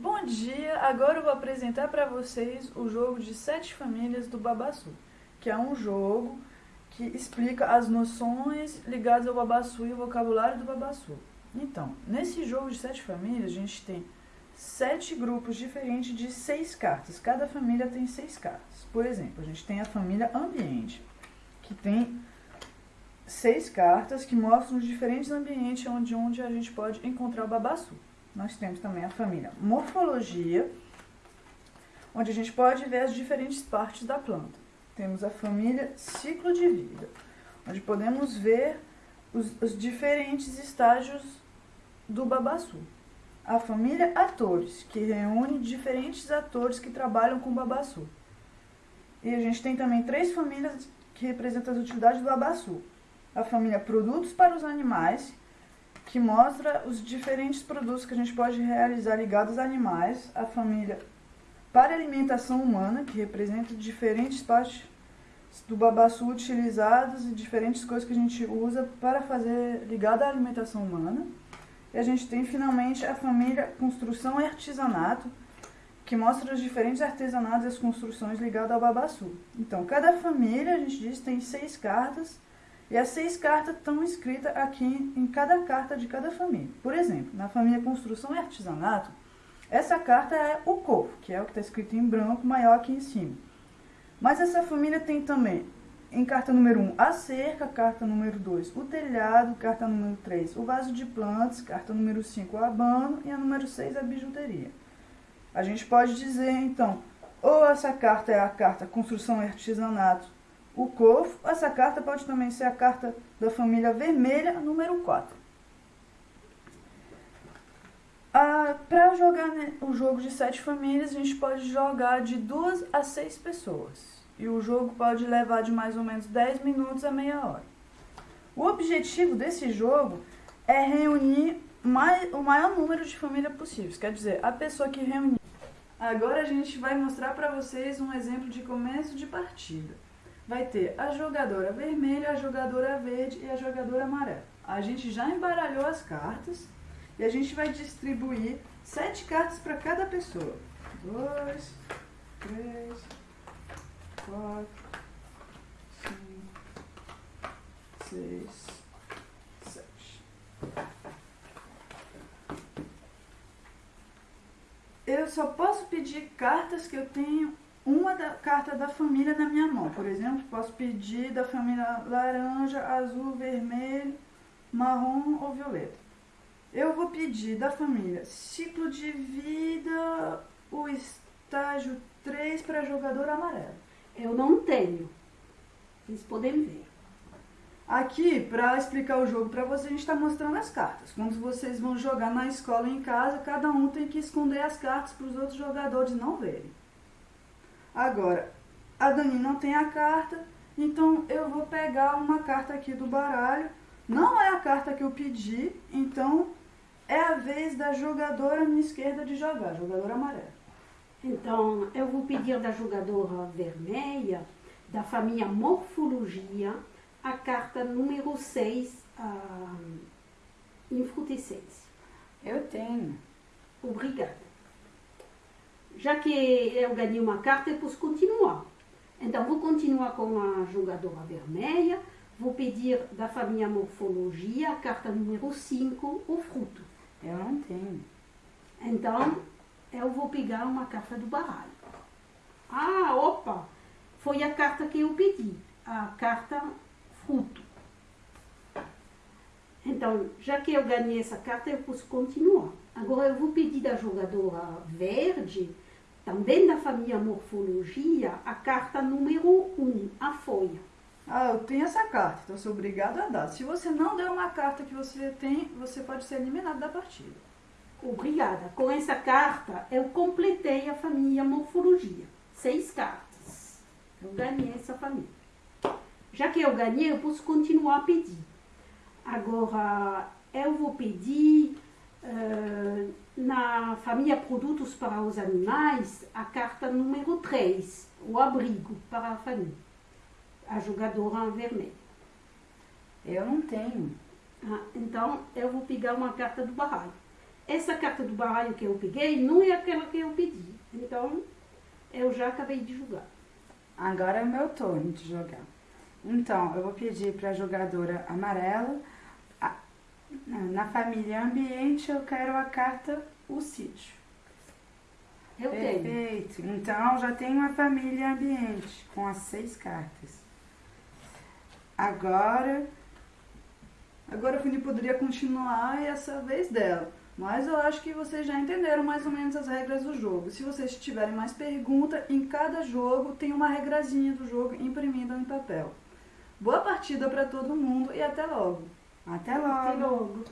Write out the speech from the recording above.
Bom dia! Agora eu vou apresentar para vocês o jogo de sete famílias do Babaçu, que é um jogo que explica as noções ligadas ao Babaçu e o vocabulário do Babaçu. Então, nesse jogo de sete famílias, a gente tem sete grupos diferentes de seis cartas. Cada família tem seis cartas. Por exemplo, a gente tem a família Ambiente, que tem seis cartas que mostram os diferentes ambientes onde, onde a gente pode encontrar o Babaçu. Nós temos também a família Morfologia, onde a gente pode ver as diferentes partes da planta. Temos a família Ciclo de Vida, onde podemos ver os, os diferentes estágios do babaçu. A família Atores, que reúne diferentes atores que trabalham com o babaçu. E a gente tem também três famílias que representam as utilidades do babaçu. A família Produtos para os Animais, que mostra os diferentes produtos que a gente pode realizar ligados a animais, a família para alimentação humana, que representa diferentes partes do babaçu utilizadas e diferentes coisas que a gente usa para fazer ligada à alimentação humana. E a gente tem finalmente a família construção e artesanato, que mostra os diferentes artesanatos e as construções ligadas ao babaçu. Então, cada família, a gente diz, tem seis cartas e as seis cartas estão escritas aqui em cada carta de cada família. Por exemplo, na família Construção e Artesanato, essa carta é o corpo, que é o que está escrito em branco, maior aqui em cima. Mas essa família tem também, em carta número 1, a cerca, carta número 2, o telhado, carta número 3, o vaso de plantas, carta número 5, o abano e a número 6, a bijuteria. A gente pode dizer, então, ou essa carta é a carta Construção e Artesanato, o cofo. Essa carta pode também ser a carta da família vermelha, número 4. Ah, Para jogar né, o jogo de sete famílias, a gente pode jogar de duas a seis pessoas. E o jogo pode levar de mais ou menos 10 minutos a meia hora. O objetivo desse jogo é reunir mais, o maior número de famílias possíveis. Quer dizer, a pessoa que reunir. Agora a gente vai mostrar para vocês um exemplo de começo de partida vai ter a jogadora vermelha, a jogadora verde e a jogadora amarela. A gente já embaralhou as cartas e a gente vai distribuir sete cartas para cada pessoa. Dois, três, quatro, cinco, seis, sete. Eu só posso pedir cartas que eu tenho uma da, carta da família na minha mão. Por exemplo, posso pedir da família laranja, azul, vermelho, marrom ou violeta. Eu vou pedir da família ciclo de vida, o estágio 3 para jogador amarelo. Eu não tenho. Vocês podem ver. Aqui, para explicar o jogo para vocês, a gente está mostrando as cartas. Quando vocês vão jogar na escola ou em casa, cada um tem que esconder as cartas para os outros jogadores não verem. Agora, a Dani não tem a carta, então eu vou pegar uma carta aqui do baralho. Não é a carta que eu pedi, então é a vez da jogadora à minha esquerda de jogar, jogadora amarela. Então, eu vou pedir da jogadora vermelha, da família Morfologia, a carta número 6, a Infrutescência. Eu tenho. Obrigada já que eu ganhei uma carta, eu posso continuar. Então, vou continuar com a jogadora vermelha, vou pedir da família Morfologia, a carta número 5, o fruto. Eu não tenho. Então, eu vou pegar uma carta do baralho. Ah, opa! Foi a carta que eu pedi, a carta fruto. Então, já que eu ganhei essa carta, eu posso continuar. Agora, eu vou pedir da jogadora verde também da família Morfologia, a carta número 1, um, a folha. Ah, eu tenho essa carta, então sou obrigado a dar. Se você não der uma carta que você tem, você pode ser eliminado da partida. Obrigada. Com essa carta, eu completei a família Morfologia. Seis cartas. Eu ganhei essa família. Já que eu ganhei, eu posso continuar a pedir. Agora, eu vou pedir uh, na família Produtos para os Animais, a carta número 3, o abrigo para a família, a jogadora vermelha. Eu não tenho. Ah, então, eu vou pegar uma carta do baralho. essa carta do baralho que eu peguei não é aquela que eu pedi. Então, eu já acabei de jogar. Agora é o meu turno de jogar. Então, eu vou pedir para a jogadora amarela. Na família ambiente, eu quero a carta o sítio. Eu tenho. Perfeito. Então, já tenho a família ambiente com as seis cartas. Agora, Agora a Fini poderia continuar e essa vez dela. Mas eu acho que vocês já entenderam mais ou menos as regras do jogo. Se vocês tiverem mais pergunta, em cada jogo tem uma regrazinha do jogo imprimida em papel. Boa partida para todo mundo e até logo. Até Até logo. logo.